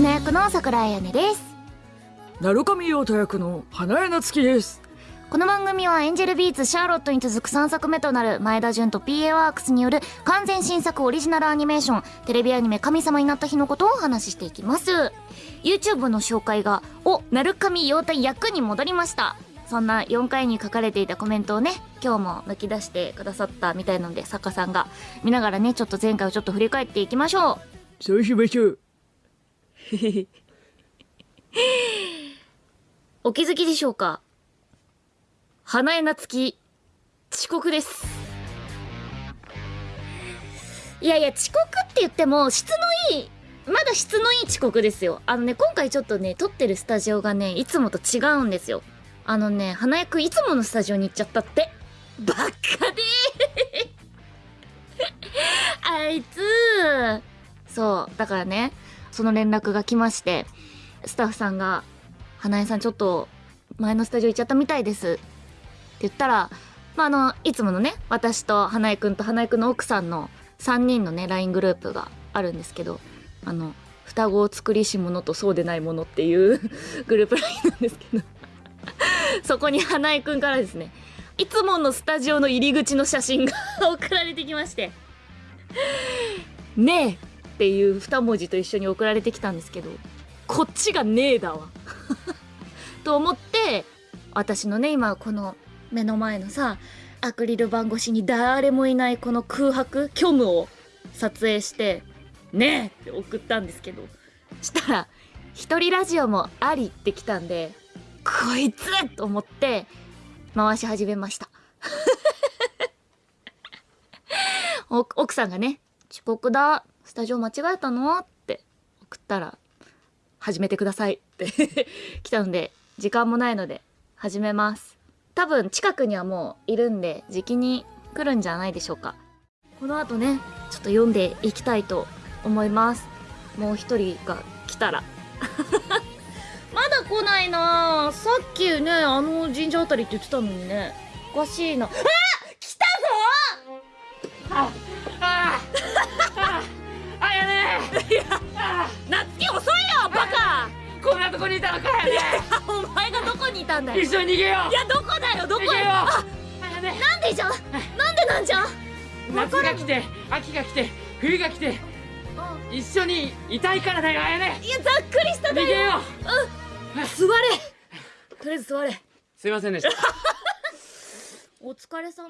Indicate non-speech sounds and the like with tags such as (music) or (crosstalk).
月の役の桜井彩音です。鳴上陽太役の花江夏樹です。この番組はエンジェルビーツシャーロットに続く3作目となる前田純と PA ワークスによる完全新作オリジナルアニメーションテレビアニメ神様になった日のことをお話ししていきます。YouTube の紹介がお鳴上陽太役に戻りました。そんな4回に書かれていたコメントをね今日も抜き出してくださったみたいなので作家さんが見ながらねちょっと前回をちょっと振り返っていきましょう。そうしましょう (laughs) お気づきでしょうか？花江夏樹遅刻です。いやいや遅刻って言っても質のいいまだ質のいい遅刻ですよ。あのね今回ちょっとね撮ってるスタジオがねいつもと違うんですよ。あのね花江くんいつものスタジオに行っちゃったって。バカであいつそうだからねその連絡が来ましてスタッフさんが「花江さんちょっと前のスタジオ行っちゃったみたいです」って言ったら、まあ、あのいつものね私と花江くんと花江くんの奥さんの3人のね LINE グループがあるんですけどあの双子を作りし者とそうでないものっていう (laughs) グループ LINE なんですけどそこに花江くんからですねいつものスタジオの入り口の写真が (laughs) 送られてきまして「ねえ」っていう2文字と一緒に送られてきたんですけどこっちがねえだわ。(laughs) と思って私のね今この目の前のさアクリル板越しに誰もいないこの空白虚無を撮影して「ねえ!」って送ったんですけど。したら「一人ラジオもあり」ってきたんでこいつと思って回し始めました。(laughs) お奥さんがね「遅刻だスタジオ間違えたの?」って送ったら「始めてください」って (laughs) 来たので時間もないので始めます。多分近くにはもういるんで時期に来るんじゃないでしょうか。この後ねちょっと読んでいきたいと思います。もう一人が来たら。(laughs) まだ来ないな。さっきねあの神社あたりって言ってたのにね。おかしいな。あ来たぞ！ああにいたのかやね。お前がどこにいたんだよ。一緒に逃げよいやどこだよ？どこ？逃げよなんでじゃ？んなんでなんじゃ？ん夏が来て秋が来て冬が来て一緒にいたいからだよあやね。いやざっくりした逃げよ座れ。とりあえず座れ。うすいませんでした。(laughs) お疲れ様